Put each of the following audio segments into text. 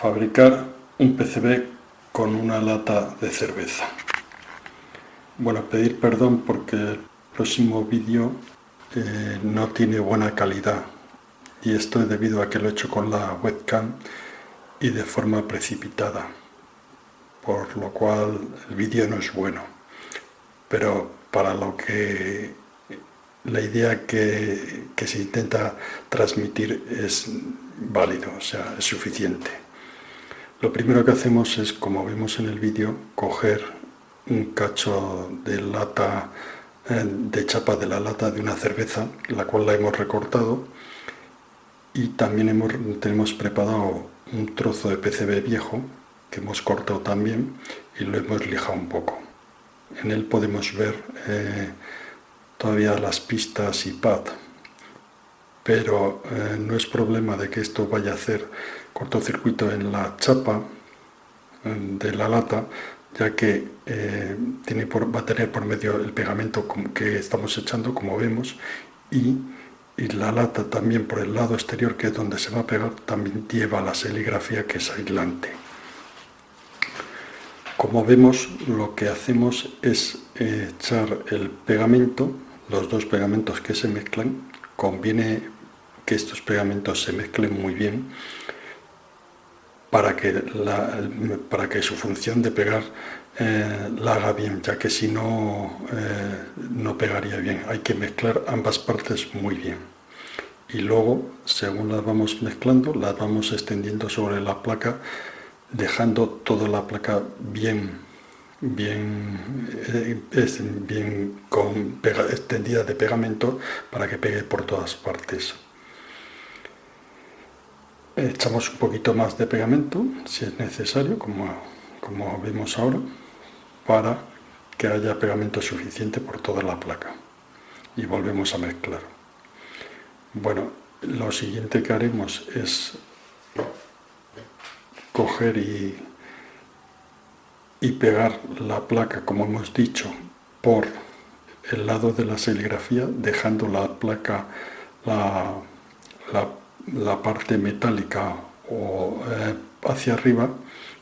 fabricar un PCB con una lata de cerveza. Bueno, pedir perdón porque el próximo vídeo eh, no tiene buena calidad y esto es debido a que lo he hecho con la webcam y de forma precipitada, por lo cual el vídeo no es bueno. Pero para lo que la idea que, que se intenta transmitir es válido, o sea, es suficiente. Lo primero que hacemos es, como vemos en el vídeo, coger un cacho de lata, eh, de chapa de la lata de una cerveza, la cual la hemos recortado, y también hemos, tenemos preparado un trozo de PCB viejo, que hemos cortado también, y lo hemos lijado un poco. En él podemos ver eh, todavía las pistas y pad, pero eh, no es problema de que esto vaya a hacer cortocircuito en la chapa de la lata, ya que eh, tiene por, va a tener por medio el pegamento que estamos echando, como vemos, y, la lata también por el lado exterior, que es donde se va a pegar, también lleva la serigrafía que es aislante. Como vemos, lo que hacemos es eh, echar el pegamento, los dos pegamentos que se mezclan, conviene que estos pegamentos se mezclen muy bien para que, para que su función de pegar eh, la haga bien, ya que si no, eh, no pegaría bien. Hay que mezclar ambas partes muy bien. Y luego, según las vamos mezclando, las vamos extendiendo sobre la placa, dejando toda la placa bien, bien, eh, bien con extendida de pegamento para que pegue por todas partes echamos un poquito más de pegamento si es necesario como, como vemos ahora para que haya pegamento suficiente por toda la placa. Y volvemos a mezclar. Bueno lo siguiente que haremos es coger y, y pegar la placa como hemos dicho por el lado de la serigrafía dejando la placa la, la la parte metálica o eh, hacia arriba,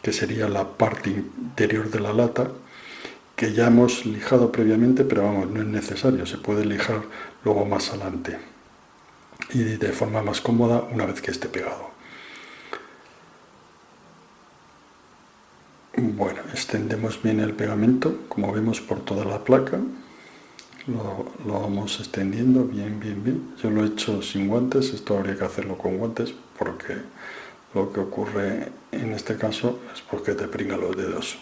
que sería la parte interior de la lata, que ya hemos lijado previamente, pero vamos, no es necesario, se puede lijar luego más adelante y de forma más cómoda una vez que esté pegado. Bueno, extendemos bien el pegamento, como vemos por toda la placa, lo, vamos extendiendo bien, bien, bien. Yo lo he hecho sin guantes, esto habría que hacerlo con guantes porque lo que ocurre en este caso es porque te pringa los dedos.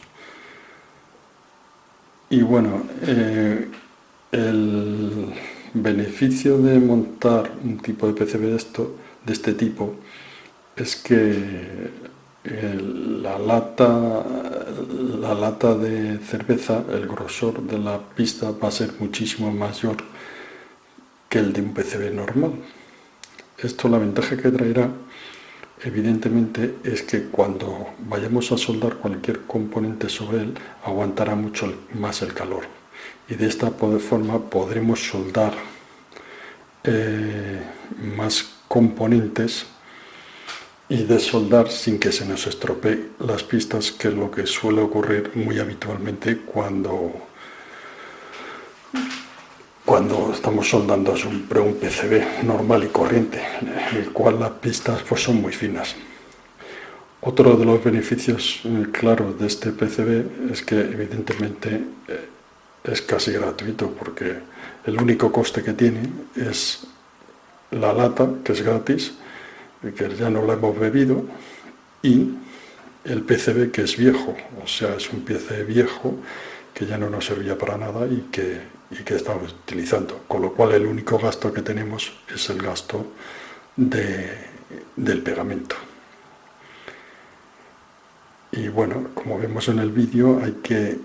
Y bueno, eh, el beneficio de montar un tipo de PCB de, esto, de este tipo es que la lata, la lata de cerveza, el grosor de la pista va a ser muchísimo mayor que el de un PCB normal. Esto la ventaja que traerá evidentemente es que cuando vayamos a soldar cualquier componente sobre él aguantará mucho más el calor y de esta forma podremos soldar eh, más componentes y de soldar sin que se nos estropee las pistas, que es lo que suele ocurrir muy habitualmente cuando, cuando estamos soldando un, un PCB normal y corriente, en el cual las pistas pues, son muy finas. Otro de los beneficios eh, claros de este PCB es que evidentemente eh, es casi gratuito porque el único coste que tiene es la lata, que es gratis, que ya no lo hemos bebido, y el PCB que es viejo, o sea, es un PCB viejo que ya no nos servía para nada y que, y que estamos utilizando, con lo cual el único gasto que tenemos es el gasto del pegamento. Y bueno, como vemos en el vídeo, hay que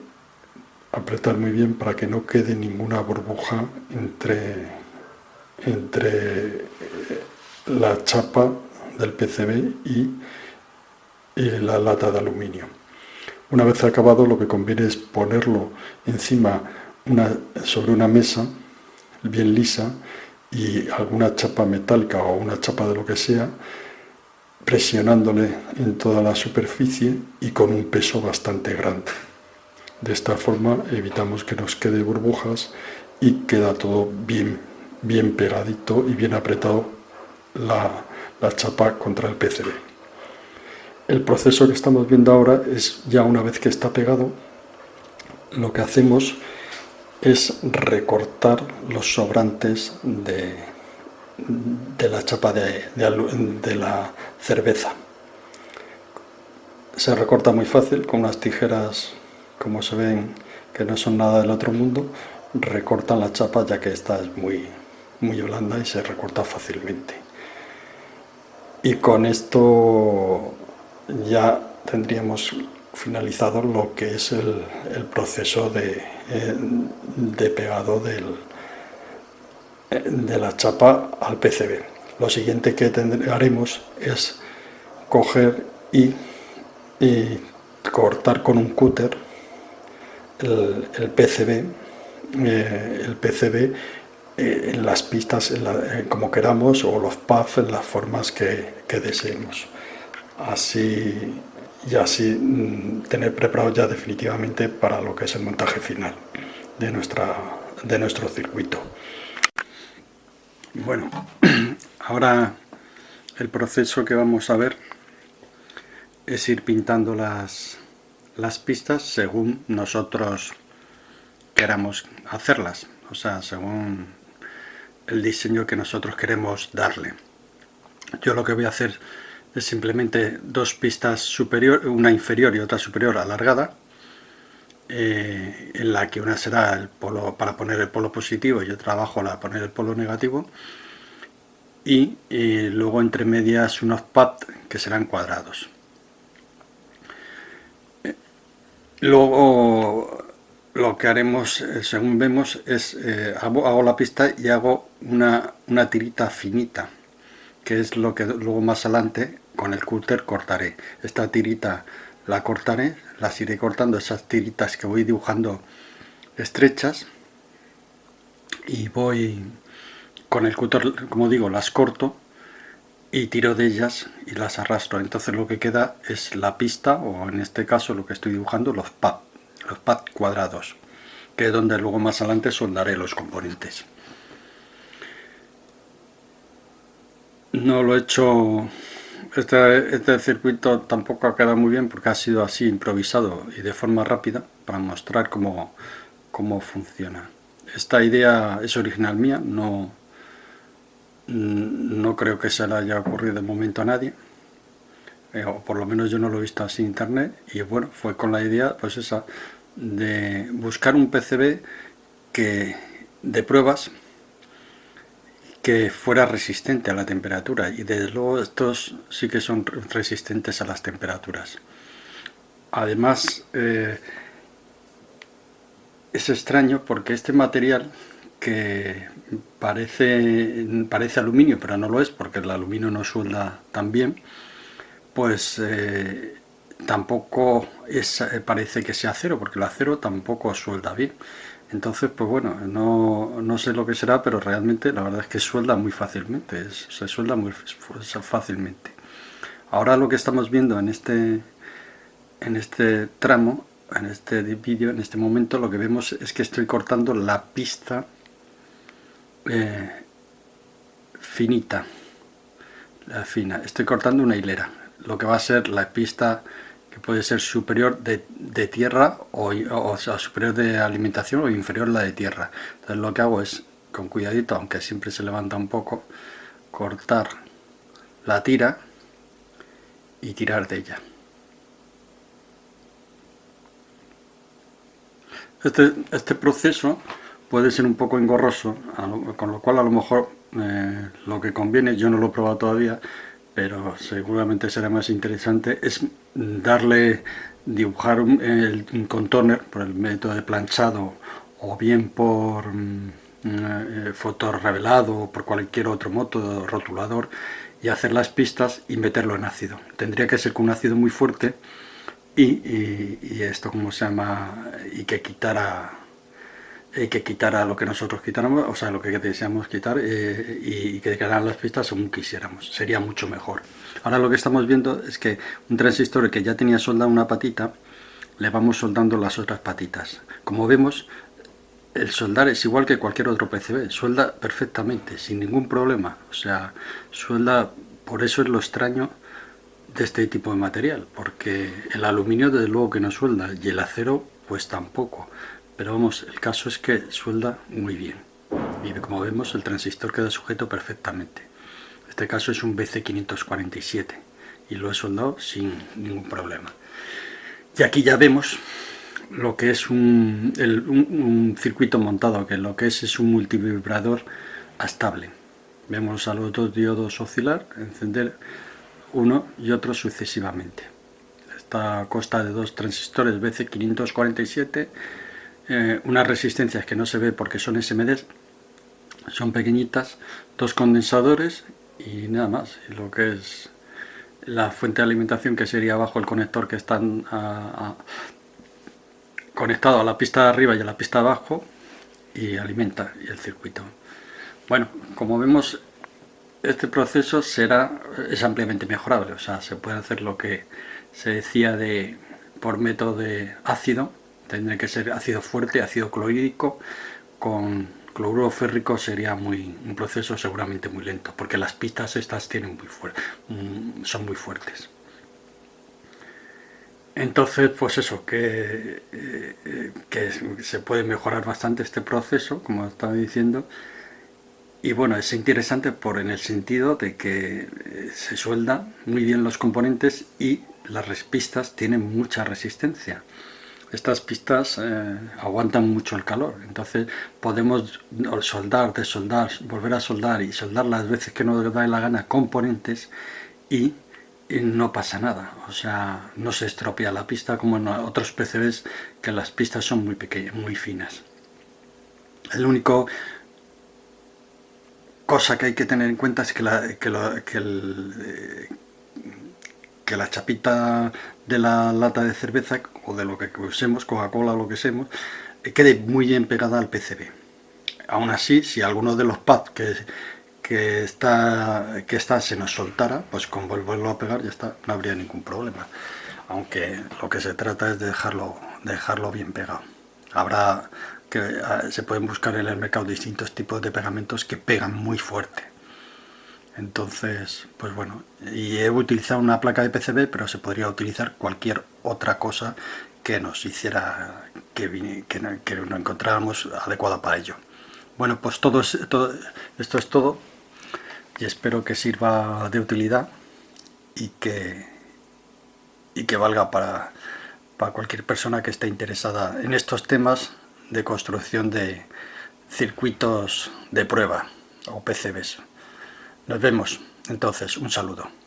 apretar muy bien para que no quede ninguna burbuja entre, entre la chapa del PCB y, la lata de aluminio. Una vez acabado lo que conviene es ponerlo encima una, sobre una mesa bien lisa y alguna chapa metálica o una chapa de lo que sea presionándole en toda la superficie y con un peso bastante grande. De esta forma evitamos que nos quede burbujas y queda todo bien, bien pegadito y bien apretado la, la chapa contra el PCB. El proceso que estamos viendo ahora es ya una vez que está pegado, lo que hacemos es recortar los sobrantes de, de la chapa de, de, la cerveza. Se recorta muy fácil con unas tijeras, como se ven, que no son nada del otro mundo, recortan la chapa ya que esta es muy, muy blanda y se recorta fácilmente. Y con esto ya tendríamos finalizado lo que es el, proceso de, eh, de pegado del, de la chapa al PCB. Lo siguiente que haremos es coger y, cortar con un cúter el, PCB, eh, el PCB eh, en las pistas como queramos o los pads en las formas que, que deseemos. Así y así mm, tener preparado ya definitivamente para lo que es el montaje final de, nuestra, de nuestro circuito. Bueno, ahora el proceso que vamos a ver es ir pintando las, las pistas según nosotros queramos hacerlas, o sea, según el diseño que nosotros queremos darle. Yo lo que voy a hacer es simplemente dos pistas superior, una inferior y otra superior alargada, eh, en la que una será el polo para poner el polo positivo y otra abajo para poner el polo negativo, y eh, luego entre medias unos pads que serán cuadrados. Eh, luego lo que haremos, según vemos, es hago, hago, la pista y hago una, una tirita finita, que es lo que luego más adelante con el cúter cortaré. Esta tirita la cortaré, las iré cortando, esas tiritas que voy dibujando estrechas y voy con el cúter, como digo, las corto y tiro de ellas y las arrastro. Entonces lo que queda es la pista, o en este caso lo que estoy dibujando, los pads, los pads cuadrados, que es donde luego más adelante soldaré los componentes. No lo he hecho este, este, circuito tampoco ha quedado muy bien porque ha sido así improvisado y de forma rápida para mostrar cómo, cómo funciona. Esta idea es original mía, no, no creo que se le haya ocurrido de momento a nadie, eh, o por lo menos yo no lo he visto así en internet, y bueno, fue con la idea pues esa de buscar un PCB que de pruebas que fuera resistente a la temperatura y desde luego estos sí que son resistentes a las temperaturas. Además eh, es extraño porque este material que parece, parece aluminio pero no lo es porque el aluminio no suelda tan bien pues eh, tampoco es, eh, parece que sea acero porque el acero tampoco suelda bien entonces, pues bueno, no, sé lo que será, pero realmente la verdad es que suelda muy fácilmente, se suelda muy fácilmente. Ahora lo que estamos viendo en este, en este tramo, en este vídeo, en este momento, lo que vemos es que estoy cortando la pista eh, finita, la fina. Estoy cortando una hilera, lo que va a ser la pista que puede ser superior de, tierra o, o, sea, superior de alimentación o inferior la de tierra. Entonces lo que hago es, con cuidadito, aunque siempre se levanta un poco, cortar la tira y tirar de ella. Este, este proceso puede ser un poco engorroso, con lo cual a lo mejor eh, lo que conviene, yo no lo he probado todavía, pero seguramente será más interesante, es darle, dibujar un, el, contorno por el método de planchado o bien por mm, eh, revelado o por cualquier otro método rotulador y hacer las pistas y meterlo en ácido. Tendría que ser con un ácido muy fuerte y, y, esto como se llama y que quitara y que quitara lo que nosotros quitáramos, o sea, lo que deseamos quitar eh, y, que quedaran las pistas según quisiéramos. Sería mucho mejor. Ahora lo que estamos viendo es que un transistor que ya tenía soldado una patita, le vamos soldando las otras patitas. Como vemos, el soldar es igual que cualquier otro PCB, suelda perfectamente, sin ningún problema. O sea, suelda, por eso es lo extraño de este tipo de material, porque el aluminio desde luego que no suelda y el acero pues tampoco. Pero vamos, el caso es que suelda muy bien. Y como vemos el transistor queda sujeto perfectamente. Este caso es un BC547 y lo he soldado sin ningún problema. Y aquí ya vemos lo que es un, un, circuito montado, que lo que es es un multivibrador estable. Vemos a los dos diodos oscilar, encender uno y otro sucesivamente. Esta consta de dos transistores BC547 eh, unas resistencias que no se ve porque son SMDs, son pequeñitas, dos condensadores y nada más. Lo que es la fuente de alimentación que sería abajo el conector que están conectado a la pista de arriba y a la pista de abajo y alimenta el circuito. Bueno, como vemos este proceso será es ampliamente mejorable, o sea, se puede hacer lo que se decía de por método de ácido tendría que ser ácido fuerte, ácido clorhídrico, con cloruro férrico sería muy, un proceso seguramente muy lento, porque las pistas estas tienen muy mm, son muy fuertes. Entonces, pues eso, que, eh, que se puede mejorar bastante este proceso, como estaba diciendo, y bueno, es interesante por en el sentido de que eh, se suelda muy bien los componentes y las pistas tienen mucha resistencia estas pistas eh, aguantan mucho el calor, entonces podemos soldar, desoldar, volver a soldar y soldar las veces que nos da la gana componentes y, no pasa nada, o sea, no se estropea la pista como en otros PCBs que las pistas son muy pequeñas, muy finas. El único cosa que hay que tener en cuenta es que, que, el, eh, que la chapita de la lata de cerveza o de lo que usemos, Coca-Cola o lo que usemos, quede muy bien pegada al PCB. Aún así, si alguno de los pads que, que, está, que está se nos soltara, pues con volverlo a pegar ya está, no habría ningún problema. Aunque lo que se trata es de dejarlo, dejarlo bien pegado. Habrá que ah, se pueden buscar en el mercado distintos tipos de pegamentos que pegan muy fuerte entonces, pues bueno, y he utilizado una placa de PCB, pero se podría utilizar cualquier otra cosa que nos hiciera que, que, que encontráramos adecuada para ello. Bueno, pues todo, todo, esto es todo y espero que sirva de utilidad y que, y que valga para, para cualquier persona que esté interesada en estos temas de construcción de circuitos de prueba o PCBs. Nos vemos entonces, un saludo.